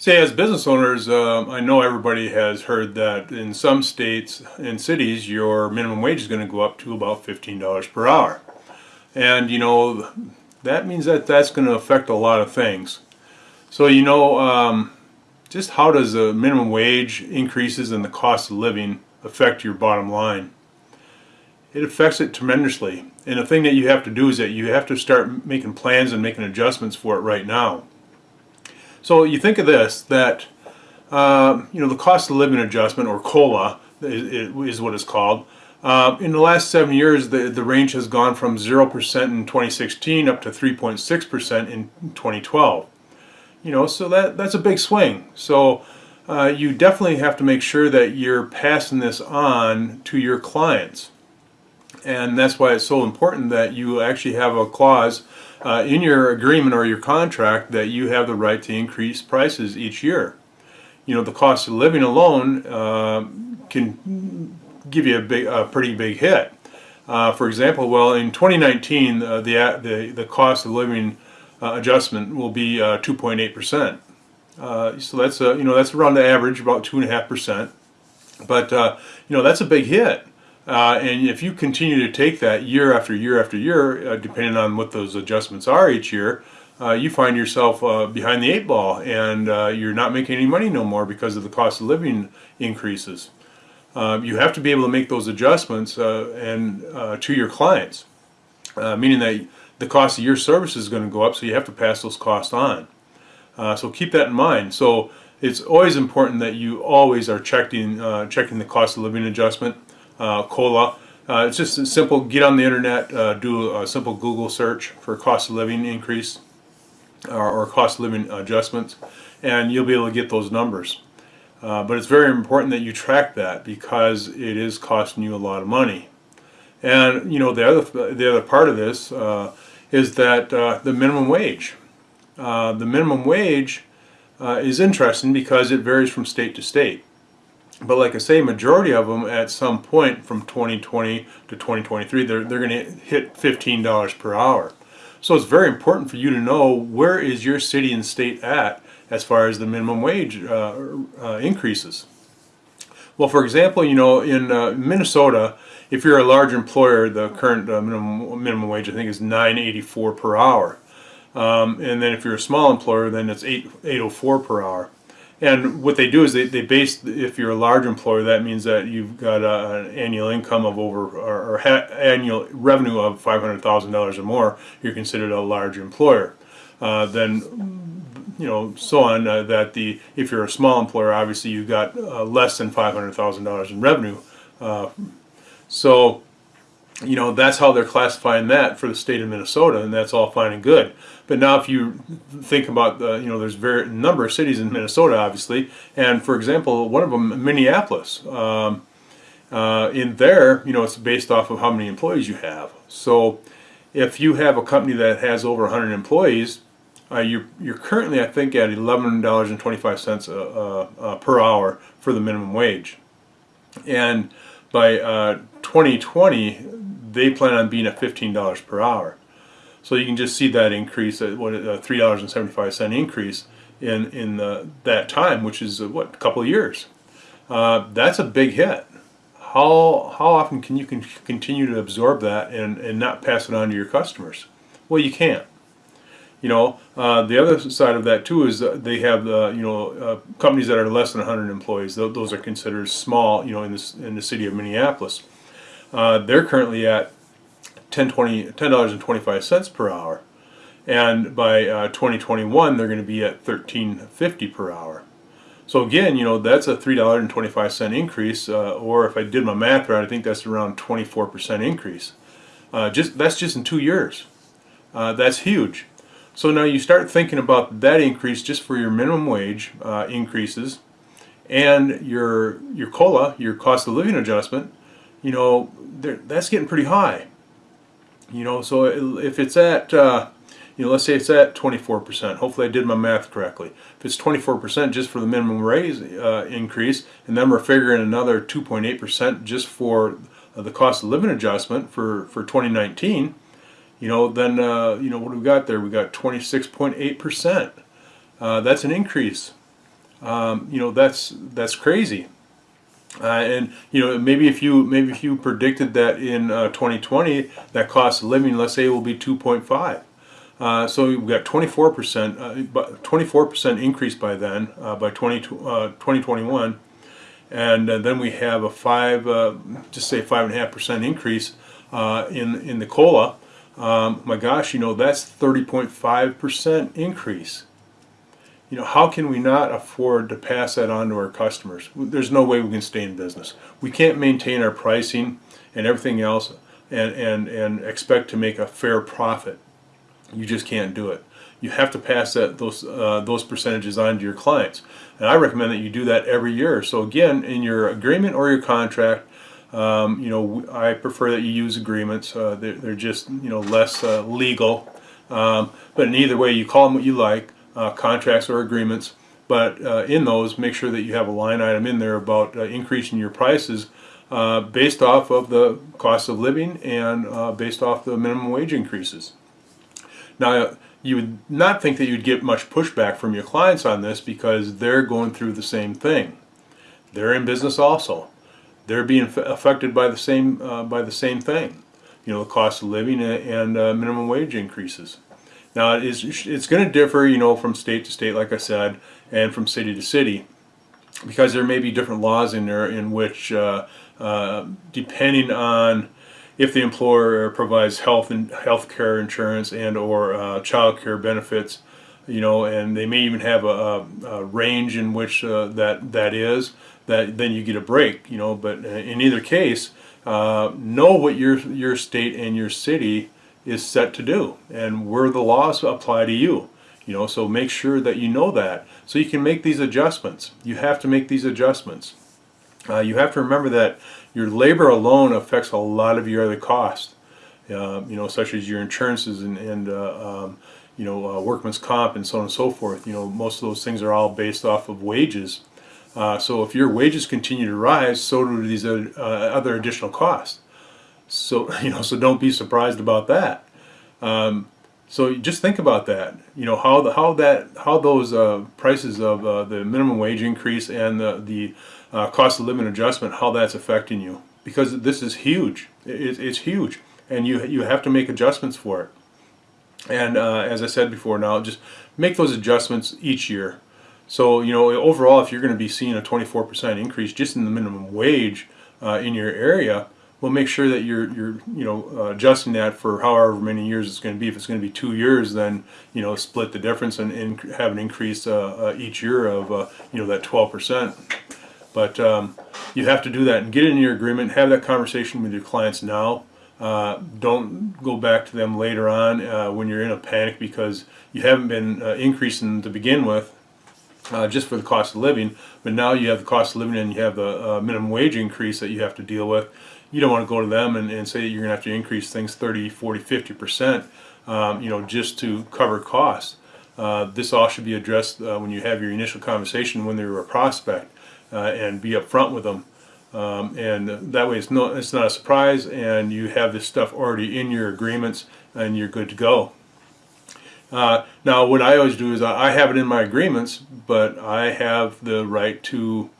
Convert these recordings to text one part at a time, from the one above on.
Say, as business owners, um, I know everybody has heard that in some states and cities, your minimum wage is going to go up to about $15 per hour. And, you know, that means that that's going to affect a lot of things. So, you know, um, just how does the minimum wage increases and the cost of living affect your bottom line? It affects it tremendously. And the thing that you have to do is that you have to start making plans and making adjustments for it right now. So you think of this, that uh, you know the cost of living adjustment, or COLA, is, is what it's called. Uh, in the last seven years, the, the range has gone from 0% in 2016 up to 3.6% in 2012. You know, so that, that's a big swing. So uh, you definitely have to make sure that you're passing this on to your clients. And that's why it's so important that you actually have a clause uh, in your agreement or your contract that you have the right to increase prices each year. You know, the cost of living alone uh, can give you a, big, a pretty big hit. Uh, for example, well, in 2019, uh, the, the, the cost of living uh, adjustment will be 2.8%. Uh, so that's, you know, that's around the average, about 2.5%. But, you know, that's a big hit. Uh, and if you continue to take that year after year after year, uh, depending on what those adjustments are each year, uh, you find yourself uh, behind the eight ball and uh, you're not making any money no more because of the cost of living increases. Uh, you have to be able to make those adjustments and to your clients, meaning that the cost of your service is going to go up, so you have to pass those costs on. so keep that in mind. So it's always important that you always are checking checking the cost of living adjustment uh, COLA. Uh, it's just a simple, get on the internet, uh, do a simple Google search for cost of living increase or, or cost of living adjustments and you'll be able to get those numbers. Uh, but it's very important that you track that because it is costing you a lot of money. And you know the other the other part of this uh, is that uh, the minimum wage. Uh, the minimum wage uh, is interesting because it varies from state to state. But like I say, majority of them at some point from 2020 to 2023, they're, they're going to hit $15 per hour. So it's very important for you to know where is your city and state at as far as the minimum wage uh, uh, increases. Well, for example, you know, in uh, Minnesota, if you're a large employer, the current uh, minimum, minimum wage, I think, is 9.84 per hour. Um, and then if you're a small employer, then it's 8, 804 per hour. And what they do is they, they base, if you're a large employer, that means that you've got a, an annual income of over, or, or annual revenue of $500,000 or more, you're considered a large employer. Uh, then, you know, so on, uh, that the, if you're a small employer, obviously you've got uh, less than $500,000 in revenue. Uh, so, you know, that's how they're classifying that for the state of Minnesota, and that's all fine and good. But now if you think about, the, you know, there's a number of cities in Minnesota, obviously, and for example, one of them, Minneapolis. Um, uh, in there, you know, it's based off of how many employees you have. So if you have a company that has over 100 employees, uh, you're, you're currently, I think, at $11.25 uh, uh, per hour for the minimum wage. And by 2020, uh, they plan on being at $15 per hour. So you can just see that increase, at what a three dollars and seventy five cent increase in in the, that time, which is uh, what a couple of years. Uh, that's a big hit. How how often can you can continue to absorb that and and not pass it on to your customers? Well, you can't. You know, uh, the other side of that too is they have uh, you know uh, companies that are less than 100 employees. Those are considered small. You know, in this in the city of Minneapolis, uh, they're currently at $10.25 per hour. And by uh, 2021, they're going to be at $13.50 per hour. So again, you know, that's a $3.25 increase, uh, or if I did my math right, I think that's around 24% increase. Uh, just That's just in two years. Uh, that's huge. So now you start thinking about that increase just for your minimum wage uh, increases and your your COLA, your cost of living adjustment, you know, that's getting pretty high. You know, so if it's at, uh, you know, let's say it's at 24%. Hopefully I did my math correctly. If it's 24% just for the minimum raise uh, increase, and then we're figuring another 2.8% just for uh, the cost of living adjustment for, for 2019, you know, then, uh, you know, what do we got there? We got 26.8%. Uh, that's an increase. um, you know that's that's crazy. Uh, and you know maybe if you maybe if you predicted that in uh, 2020 that cost of living let's say will be 2.5 uh, so we've got 24 percent 24 percent increase by then uh, by 20, 2021 uh, and uh, then we have a five just say five and a half percent increase in in the cola. Um, my gosh you know that's 30.5 percent increase you know, how can we not afford to pass that on to our customers? There's no way we can stay in business. We can't maintain our pricing and everything else and, and, and expect to make a fair profit. You just can't do it. You have to pass that those uh, those percentages on to your clients, and I recommend that you do that every year. So again, in your agreement or your contract, um, you know, I prefer that you use agreements. Uh, they're, they're, just you know less uh, legal, um, but in either way, you call them what you like uh, contracts or agreements but uh, in those make sure that you have a line item in there about uh, increasing your prices uh, based off of the cost of living and uh, based off the minimum wage increases. Now you would not think that you'd get much pushback from your clients on this because they're going through the same thing. They're in business also. They're being affected by the same uh, by the same thing. You know, the cost of living and minimum wage increases. Now it is, it's going to differ, you know, from state to state, like I said, and from city to city, because there may be different laws in there in which, uh, uh, depending on if the employer provides health and health care insurance and or uh, child care benefits, you know, and they may even have a, a range in which uh, that that is, that then you get a break, you know. But in either case, uh, know what your your state and your city is set to do and where the laws apply to you? You know so make sure that you know that. So you can make these adjustments. You have to make these adjustments. Uh, you have to remember that your labor alone affects a lot of your other costs. Uh, you know such as your insurances and, and uh, um, you know uh, workman's comp and so on and so forth. You know most of those things are all based off of wages. Uh, so if your wages continue to rise so do these uh, other additional costs so you know, so don't be surprised about that. Um, so just think about that. You know how the how that how those uh, prices of uh, the minimum wage increase and the the uh, cost of living adjustment how that's affecting you because this is huge. It, it's huge, and you you have to make adjustments for it. And uh, as I said before, now just make those adjustments each year. So you know overall, if you're going to be seeing a 24% increase just in the minimum wage uh, in your area well make sure that you're you're you know uh, adjusting that for however many years it's going to be. If it's going to be two years then you know split the difference and, and have an increase uh, uh, each year of uh, you know that 12 percent. But um, you have to do that and get in your agreement have that conversation with your clients now. Uh, don't go back to them later on uh, when you're in a panic because you haven't been increasing to begin with just for the cost of living. But now you have the cost of living and you have the minimum wage increase that you have to deal with you don't want to go to them and, and say that you're going to have to increase things 30, 40, 50 percent, um, you know, just to cover costs. Uh, this all should be addressed uh, when you have your initial conversation when they're a prospect uh, and be upfront with them. Um, and that way it's, no, it's not a surprise and you have this stuff already in your agreements and you're good to go. Uh, now what I always do is I have it in my agreements but I have the right to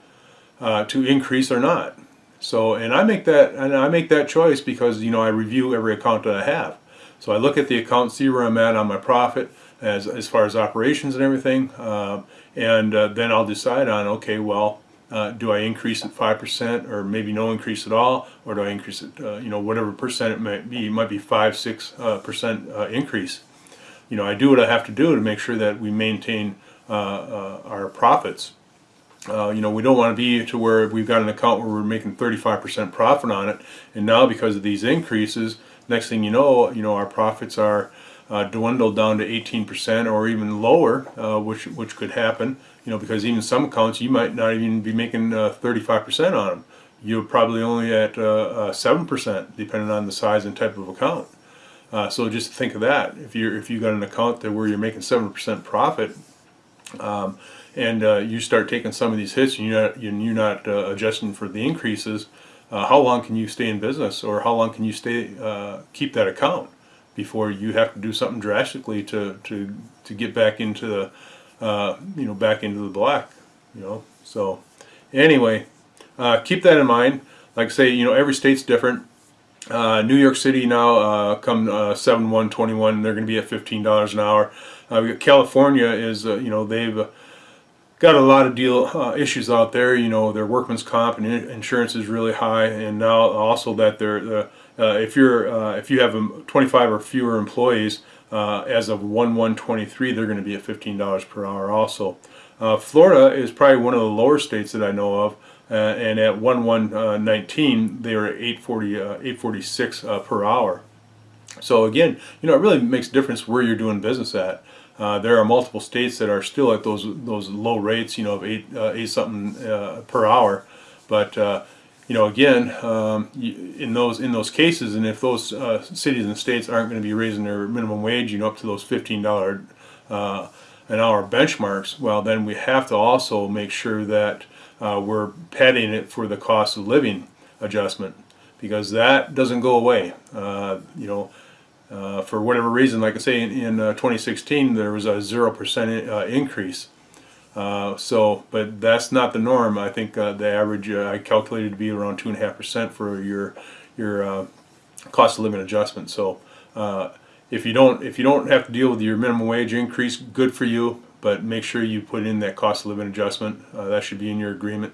uh, to increase or not. So, and I make that, and I make that choice because, you know, I review every account that I have. So I look at the account, see where I'm at on my profit as, as far as operations and everything. Uh, and uh, then I'll decide on, okay, well, uh, do I increase it 5% or maybe no increase at all? Or do I increase it, uh, you know, whatever percent it might be, it might be 5, 6% uh, uh, increase. You know, I do what I have to do to make sure that we maintain our profits. Uh, you know, we don't want to be to where we've got an account where we're making 35% profit on it, and now because of these increases, next thing you know, you know, our profits are uh, dwindled down to 18% or even lower, uh, which which could happen. You know, because even some accounts you might not even be making 35% uh, on them. You're probably only at 7%, uh, uh, depending on the size and type of account. so just think of that. If you're if you got an account that where you're making 7% profit. Um, and uh, you start taking some of these hits and you're not, you're not uh, adjusting for the increases, uh, how long can you stay in business or how long can you stay uh, keep that account before you have to do something drastically to, to, to get back into the, uh, you know, back into the black. you know. So anyway, uh, keep that in mind. Like I say, you know, every state's different. Uh, New York City now, uh, come uh, 7 1 21, they're going to be at $15 an hour. Uh, California is, you know, they've got a lot of deal uh, issues out there. You know, their workman's comp and insurance is really high, and now also that they're, uh, if you're, uh, if you have um, 25 or fewer employees, uh, as of 1 1 23, they're going to be at $15 per hour also. Uh, Florida is probably one of the lower states that I know of. Uh, and at 1 1 uh, 19 they were at 840 uh, 846 uh, per hour so again you know it really makes a difference where you're doing business at. Uh, there are multiple states that are still at those those low rates you know of eight uh, eight something uh, per hour. But uh, you know again um, in those in those cases and if those uh, cities and states aren't going to be raising their minimum wage you know up to those $15 uh, an hour benchmarks, well, then we have to also make sure that we're padding it for the cost of living adjustment because that doesn't go away. Uh, you know, uh, for whatever reason, like I say, in, in uh, 2016 there was a zero percent uh, increase. Uh, so, but that's not the norm. I think uh, the average I calculated to be around two and a half percent for your your cost of living adjustment. So if you don't if you don't have to deal with your minimum wage increase, good for you. But make sure you put in that cost of living adjustment. That should be in your agreement.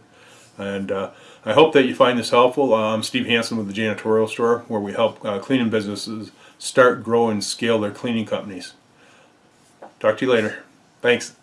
And uh, I hope that you find this helpful. Uh, I'm Steve Hansen with the Janitorial Store, where we help uh, cleaning businesses start, grow, and scale their cleaning companies. Talk to you later. Thanks.